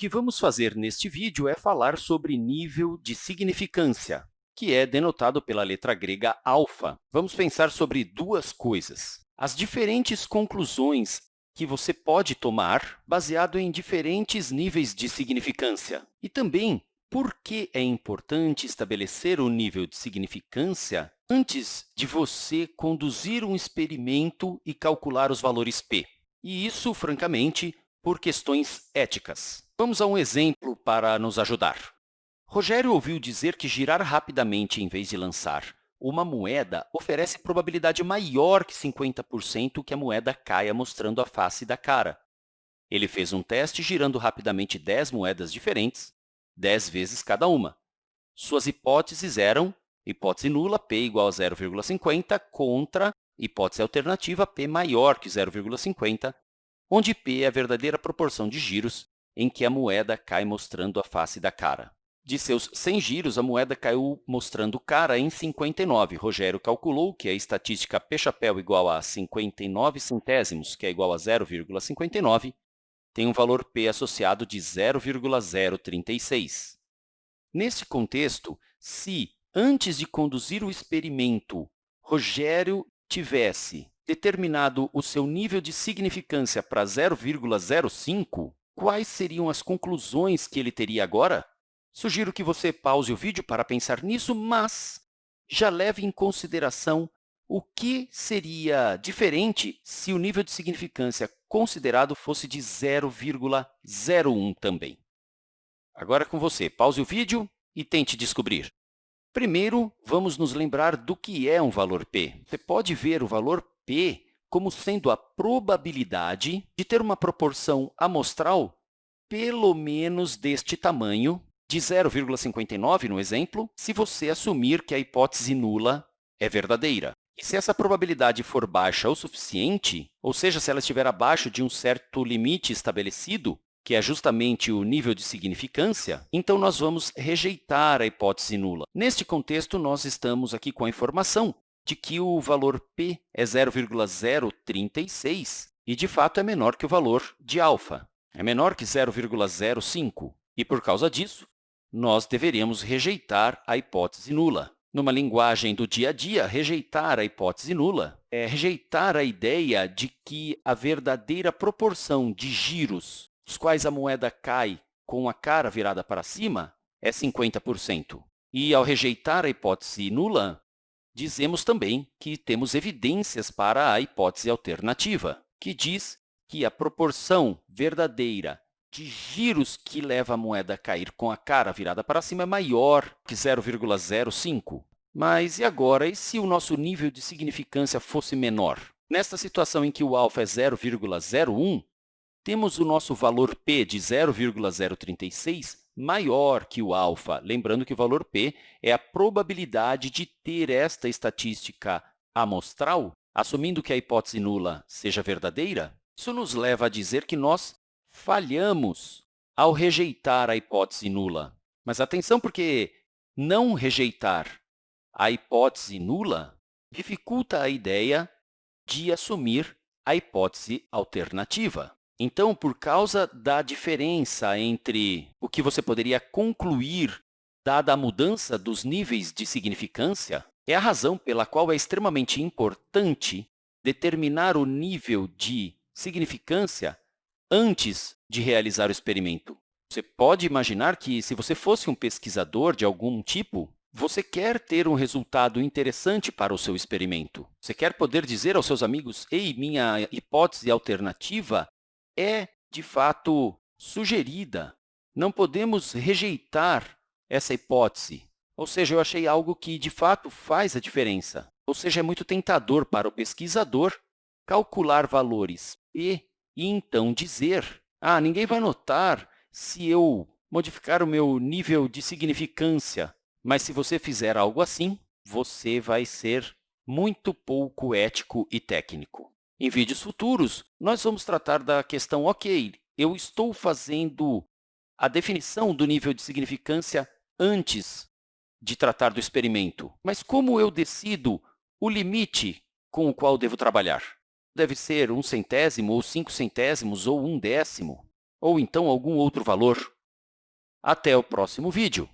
que vamos fazer neste vídeo é falar sobre nível de significância, que é denotado pela letra grega alfa. Vamos pensar sobre duas coisas. As diferentes conclusões que você pode tomar baseado em diferentes níveis de significância. E também por que é importante estabelecer o nível de significância antes de você conduzir um experimento e calcular os valores p. E isso, francamente, por questões éticas. Vamos a um exemplo para nos ajudar. Rogério ouviu dizer que girar rapidamente em vez de lançar uma moeda oferece probabilidade maior que 50% que a moeda caia mostrando a face da cara. Ele fez um teste girando rapidamente 10 moedas diferentes, 10 vezes cada uma. Suas hipóteses eram hipótese nula, p igual a 0,50, contra hipótese alternativa, p maior que 0,50, onde p é a verdadeira proporção de giros em que a moeda cai mostrando a face da cara. De seus 100 giros, a moeda caiu mostrando cara em 59. Rogério calculou que a estatística P-chapéu igual a 59 centésimos, que é igual a 0,59, tem um valor p associado de 0,036. Nesse contexto, se, antes de conduzir o experimento, Rogério tivesse determinado o seu nível de significância para 0,05, quais seriam as conclusões que ele teria agora? Sugiro que você pause o vídeo para pensar nisso, mas já leve em consideração o que seria diferente se o nível de significância considerado fosse de 0,01 também. Agora com você, pause o vídeo e tente descobrir. Primeiro, vamos nos lembrar do que é um valor p. Você pode ver o valor p como sendo a probabilidade de ter uma proporção amostral pelo menos deste tamanho de 0,59 no exemplo, se você assumir que a hipótese nula é verdadeira. E se essa probabilidade for baixa o suficiente, ou seja, se ela estiver abaixo de um certo limite estabelecido, que é justamente o nível de significância, então nós vamos rejeitar a hipótese nula. Neste contexto, nós estamos aqui com a informação de que o valor p é 0,036 e, de fato, é menor que o valor de alfa. É menor que 0,05. E, por causa disso, nós deveríamos rejeitar a hipótese nula. Numa linguagem do dia a dia, rejeitar a hipótese nula é rejeitar a ideia de que a verdadeira proporção de giros os quais a moeda cai com a cara virada para cima é 50%. E, ao rejeitar a hipótese nula, dizemos também que temos evidências para a hipótese alternativa, que diz que a proporção verdadeira de giros que leva a moeda a cair com a cara virada para cima é maior que 0,05. Mas e agora, e se o nosso nível de significância fosse menor? Nesta situação em que o alfa é 0,01, temos o nosso valor p de 0,036 maior que o alfa. Lembrando que o valor p é a probabilidade de ter esta estatística amostral, assumindo que a hipótese nula seja verdadeira. Isso nos leva a dizer que nós falhamos ao rejeitar a hipótese nula. Mas atenção, porque não rejeitar a hipótese nula dificulta a ideia de assumir a hipótese alternativa. Então, por causa da diferença entre o que você poderia concluir dada a mudança dos níveis de significância, é a razão pela qual é extremamente importante determinar o nível de significância antes de realizar o experimento. Você pode imaginar que, se você fosse um pesquisador de algum tipo, você quer ter um resultado interessante para o seu experimento. Você quer poder dizer aos seus amigos, ei, minha hipótese alternativa é, de fato, sugerida. Não podemos rejeitar essa hipótese. Ou seja, eu achei algo que, de fato, faz a diferença. Ou seja, é muito tentador para o pesquisador calcular valores p e então dizer, ah, ninguém vai notar se eu modificar o meu nível de significância, mas se você fizer algo assim, você vai ser muito pouco ético e técnico. Em vídeos futuros, nós vamos tratar da questão, ok, eu estou fazendo a definição do nível de significância antes de tratar do experimento, mas como eu decido o limite com o qual devo trabalhar? deve ser um centésimo, ou cinco centésimos, ou um décimo. ou então algum outro valor. Até o próximo vídeo!